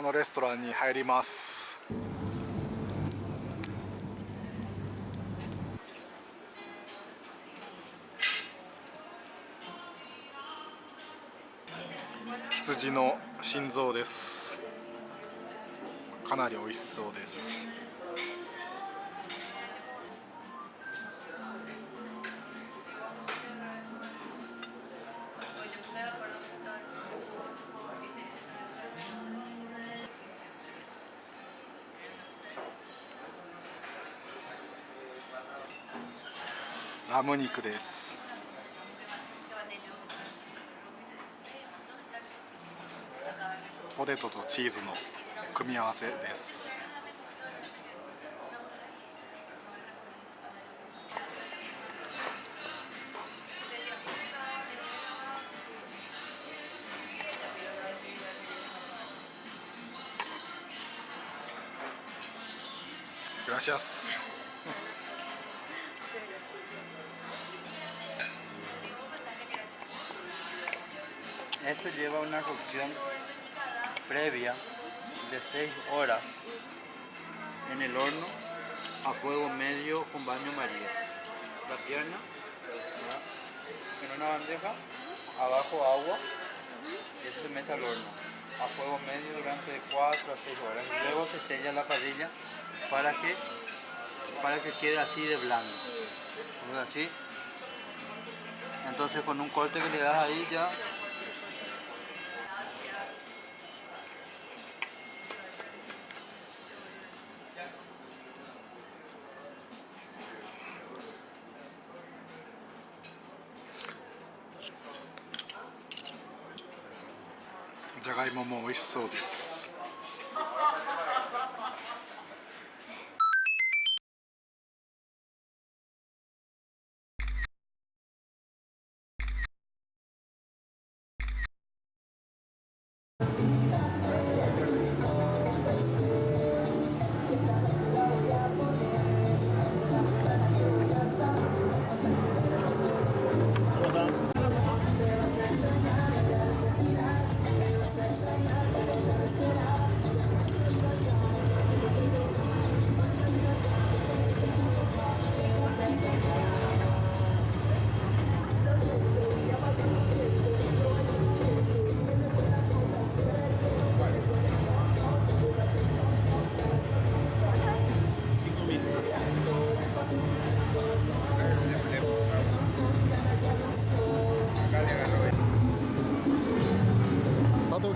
このレストランに入ります。羊の心臓です。かなり美味しそうです。ラム肉ですポテトとチーズの組み合わせです Gracias. Esto lleva una cocción previa de 6 horas en el horno a fuego medio con baño maría. La pierna en una bandeja, abajo agua y esto se mete al horno a fuego medio durante 4 a 6 horas. Luego se sella la parrilla para que, para que quede así de blando. ¿Ves Así. Entonces con un corte que le das ahí ya がいもも美味しそうです。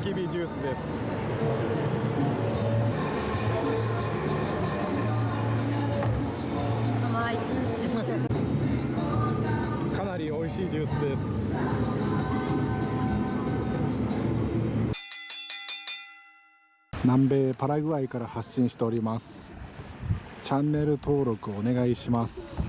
キビジュースです。かなり美味しいジュースです。南米パラグアイから発信しております。チャンネル登録お願いします